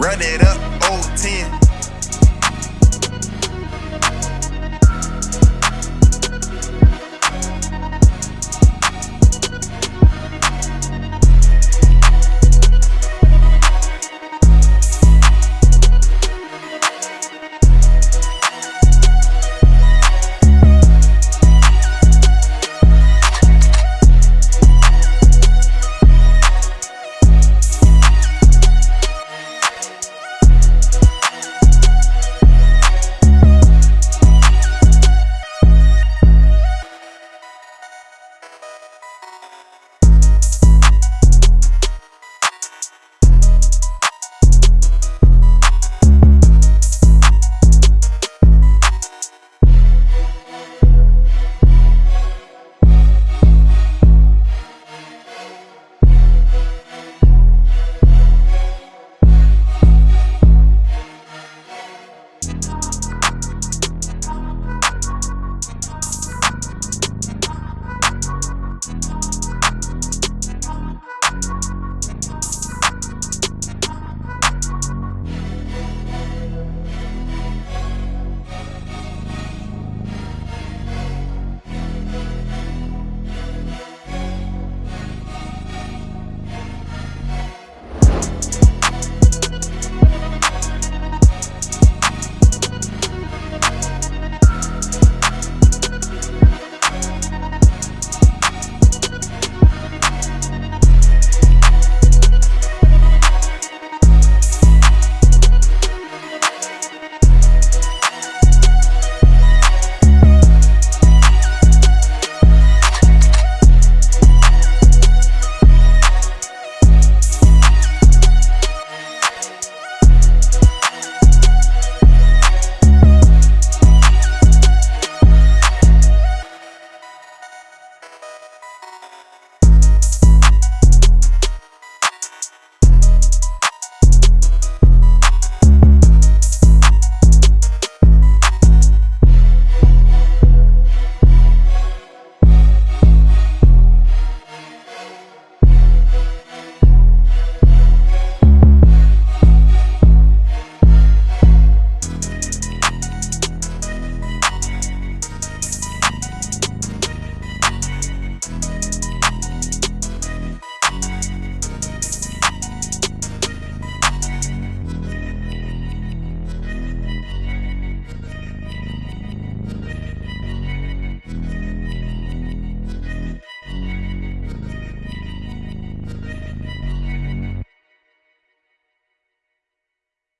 Run it up, old 10.